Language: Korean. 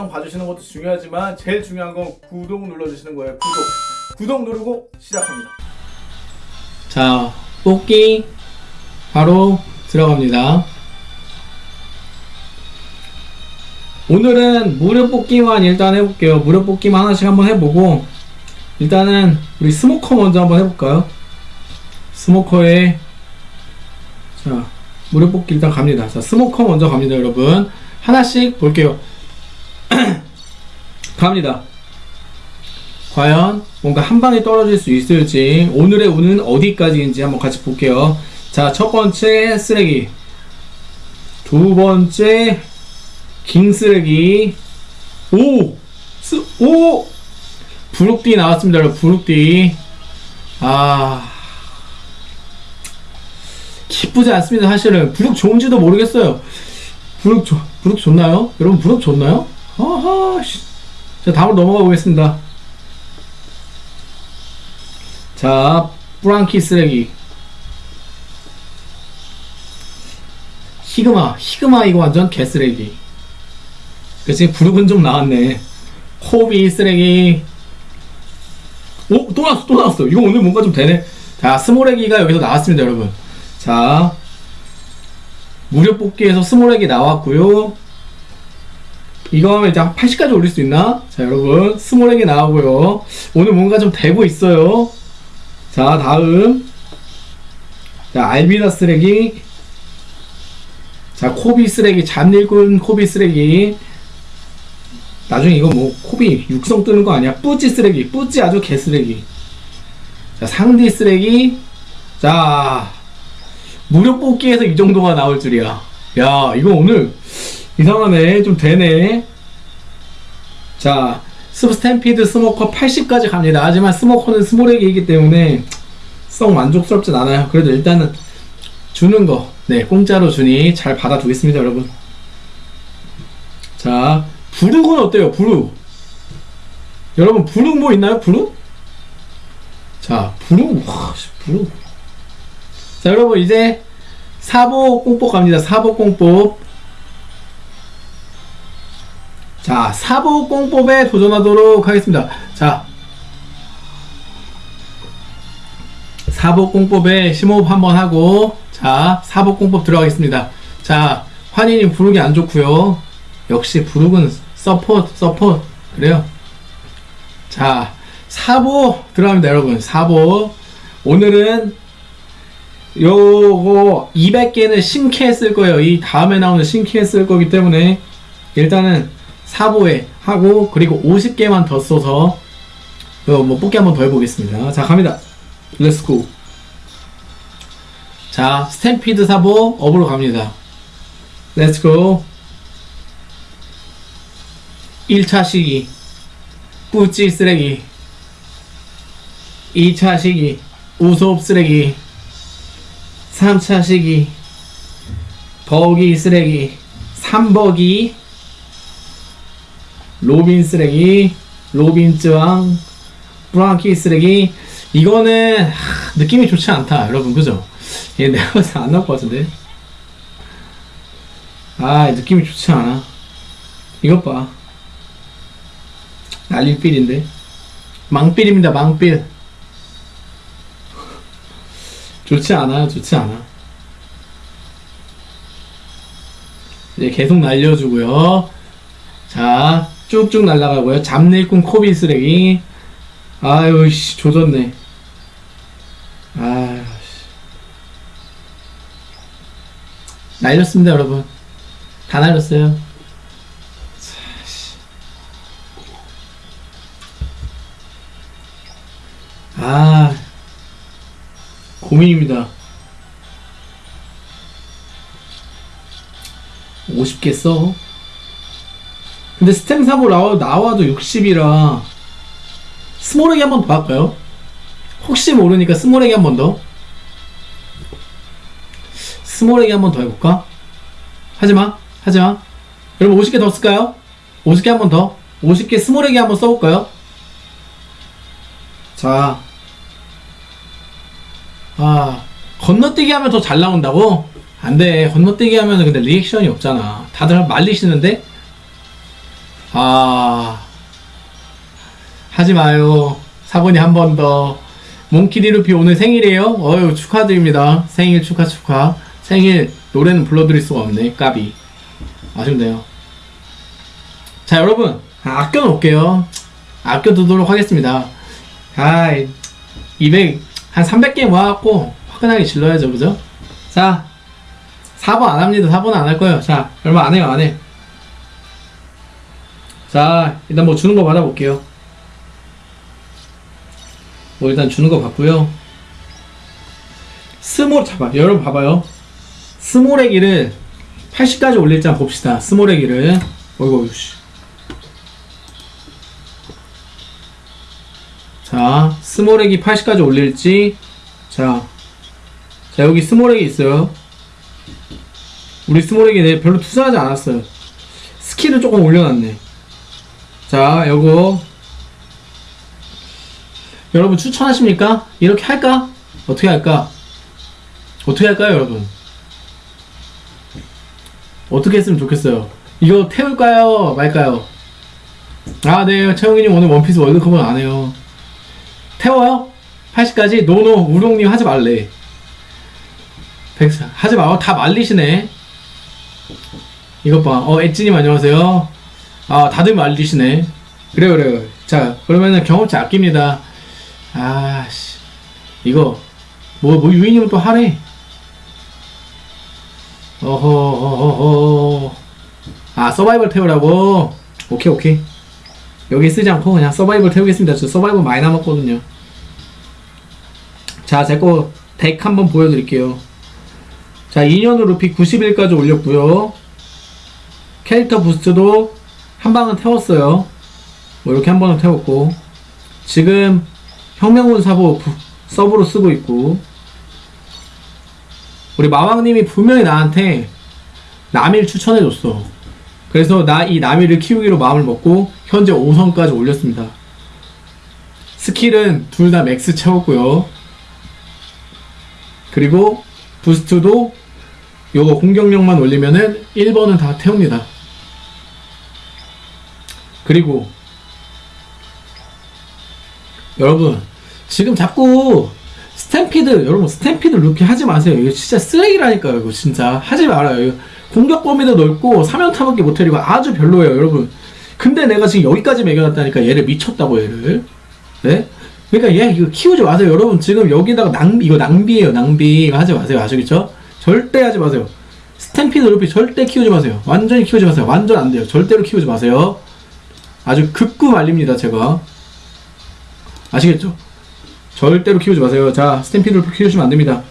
영상 봐주시는 것도 중요하지만 제일 중요한 건 구독 눌러주시는 거예요. 구독. 구독 누르고 시작합니다. 자, 뽑기 바로 들어갑니다. 오늘은 무료 뽑기만 일단 해볼게요. 무료 뽑기만 하나씩 한번 해보고 일단은 우리 스모커 먼저 한번 해볼까요? 스모커에 자 무료 뽑기 일단 갑니다. 자 스모커 먼저 갑니다, 여러분. 하나씩 볼게요. 갑니다. 과연 뭔가 한 방에 떨어질 수 있을지 오늘의 운은 어디까지인지 한번 같이 볼게요. 자, 첫 번째 쓰레기. 두 번째 킹 쓰레기. 오! 스, 오! 부룩띠 나왔습니다, 여러분. 부룩띠. 아. 기쁘지 않습니다, 사실은. 부룩 좋은지도 모르겠어요. 부룩, 좋, 부룩 좋나요? 여러분, 부룩 좋나요? 아하, 씨. 자, 다음으로 넘어가 보겠습니다. 자, 프랑키 쓰레기. 히그마, 히그마 이거 완전 개쓰레기. 그치, 부르은 좀 나왔네. 호비 쓰레기. 오, 또 나왔어, 또 나왔어. 이거 오늘 뭔가 좀 되네. 자, 스모레기가 여기서 나왔습니다, 여러분. 자, 무료 뽑기에서 스모레기 나왔고요 이거 하면 이제 80까지 올릴 수 있나? 자, 여러분, 스모레기 나오고요. 오늘 뭔가 좀 되고 있어요. 자, 다음. 자, 알비다 쓰레기. 자, 코비 쓰레기. 잔일군 코비 쓰레기. 나중에 이거 뭐, 코비 육성 뜨는 거 아니야? 뿌찌 쓰레기. 뿌찌 아주 개 쓰레기. 자, 상디 쓰레기. 자, 무료 뽑기에서 이 정도가 나올 줄이야. 야, 이거 오늘 이상하네. 좀 되네. 자, 스탬피드 스모커 80까지 갑니다. 하지만 스모커는 스모렉이기 때문에 썩 만족스럽진 않아요. 그래도 일단은 주는 거, 네, 공짜로 주니 잘 받아두겠습니다, 여러분. 자, 부룩은 어때요, 부룩? 여러분, 부룩 뭐 있나요, 부룩? 자, 부룩, 와, 부룩. 자, 여러분, 이제 사보 공법 갑니다. 사보 공법. 자, 사보공법에 도전하도록 하겠습니다. 자, 사보공법에 심호흡 한번 하고, 자, 사보공법 들어가겠습니다. 자, 환희님 부르기 안 좋고요 역시 부르은 서포트, 서포트. 그래요. 자, 사보 들어갑니다, 여러분. 사보. 오늘은 요거 200개는 신캐 쓸 거예요. 이 다음에 나오는 신캐 쓸 거기 때문에 일단은 사보에 하고 그리고 50개만 더 써서 뭐 뽑기 한번 더 해보겠습니다. 자 갑니다. let's go 자 스탬피드 사보 업으로 갑니다. let's go 1차 시기. 뿌찌 쓰레기. 2차 시기. 우소업 쓰레기. 3차 시기. 버기 쓰레기. 3버기 로빈 쓰레기, 로빈 쯔왕, 브랑키 쓰레기. 이거는 하, 느낌이 좋지 않다, 여러분, 그죠? 얘 내가 봤을 때안 나올 것 같은데. 아, 느낌이 좋지 않아. 이것 봐. 난리필인데. 망필입니다, 망필. 좋지 않아요, 좋지 않아. 이제 계속 날려주고요. 자, 쭉쭉 날아가고요. 잡내꾼 코비 쓰레기. 아유, 씨, 조졌네. 아유, 씨. 날렸습니다, 여러분. 다 날렸어요. 아, 고민입니다. 50개 써? 근데 스템 사보 나와, 나와도 60이라 스몰에게 한 번 더 할까요? 혹시 모르니까 스몰에게 한 번 더. 스몰에게 한 번 더 해볼까? 하지마, 하지마. 여러분 50개 더 쓸까요? 50개 한 번 더. 50개 스몰에게 한 번 써볼까요? 자. 아, 건너뛰기 하면 더 잘 나온다고? 안 돼. 건너뛰기 하면 근데 리액션이 없잖아. 다들 말리시는데? 아 하지 마요. 사본이 한 번 더. 몽키디 루피 오늘 생일이에요? 어유 축하드립니다. 생일 축하 축하. 생일 노래는 불러드릴 수가 없네. 까비. 아쉽네요. 자 여러분. 아, 아껴 놓을게요. 아껴 두도록 하겠습니다. 아 200 한 300개 모아갖고 화끈하게 질러야죠. 그죠? 자 4번 안 합니다. 4번은 안 할 거예요. 자 얼마 안 해요 안해 자 일단 뭐 주는 거 받아볼게요. 뭐 일단 주는 거 받고요. 스몰 잡아 여러분 봐봐요. 스몰애기를 80까지 올릴지 한번 봅시다. 스몰애기를 어이구 어이구 씨. 자 스몰애기 80까지 올릴지. 자, 자 여기 스몰애기 있어요. 우리 내 별로 투자하지 않았어요. 스킬을 조금 올려놨네 자 요거 여러분 추천하십니까? 이렇게 할까? 어떻게 할까? 어떻게 할까요 여러분? 어떻게 했으면 좋겠어요 이거 태울까요? 말까요? 아네 채영이님 오늘 원피스 월드컵은 안 해요 태워요? 80까지? 노노 우롱님 하지 말래 백 하지 마요 다 말리시네 이것 봐 어 엣지님 안녕하세요 아 다들 말리시네. 그래요 그래요. 자 그러면은 경험치 아낍니다. 아씨. 이거 뭐, 뭐 유인님은 또 하래. 어허 어허 아 서바이벌 태우라고? 오케이 오케이. 여기 쓰지 않고 그냥 서바이벌 태우겠습니다. 저 서바이벌 많이 남았거든요. 자 제 거 덱 한번 보여드릴게요. 자 2년으로 루피 91까지 올렸고요. 캐릭터 부스트도 한 방은 태웠어요. 뭐 이렇게 한 번은 태웠고. 지금 혁명군 사보 부- 서브로 쓰고 있고. 우리 마왕님이 분명히 나한테 남일 추천해줬어. 그래서 나 이 남일을 키우기로 마음을 먹고 현재 5성까지 올렸습니다. 스킬은 둘 다 max 채웠고요. 그리고 boost도 요거 공격력만 올리면은 1번은 다 태웁니다 그리고 여러분 지금 자꾸 스탬피드 여러분 스탬피드 루피 하지 마세요. 이거 진짜 쓰레기라니까요 이거 진짜. 하지 말아요. 이거 공격 범위도 넓고 사면타밖에 못 때리고 아주 별로예요 여러분. 근데 내가 지금 여기까지 매겨놨다니까 얘를 미쳤다고 얘를. 네? 그러니까 얘 이거 키우지 마세요. 여러분 지금 여기다가 낭비 이거 낭비예요 낭비. 하지 마세요 아시겠죠? 절대 하지 마세요. 스탬피드 루피 절대 키우지 마세요. 완전히 키우지 마세요. 완전 안 돼요. 절대로 키우지 마세요 아주 극구 말립니다 제가 아시겠죠? 절대로 키우지 마세요. 자, 스탬피드를 키우시면 안 됩니다.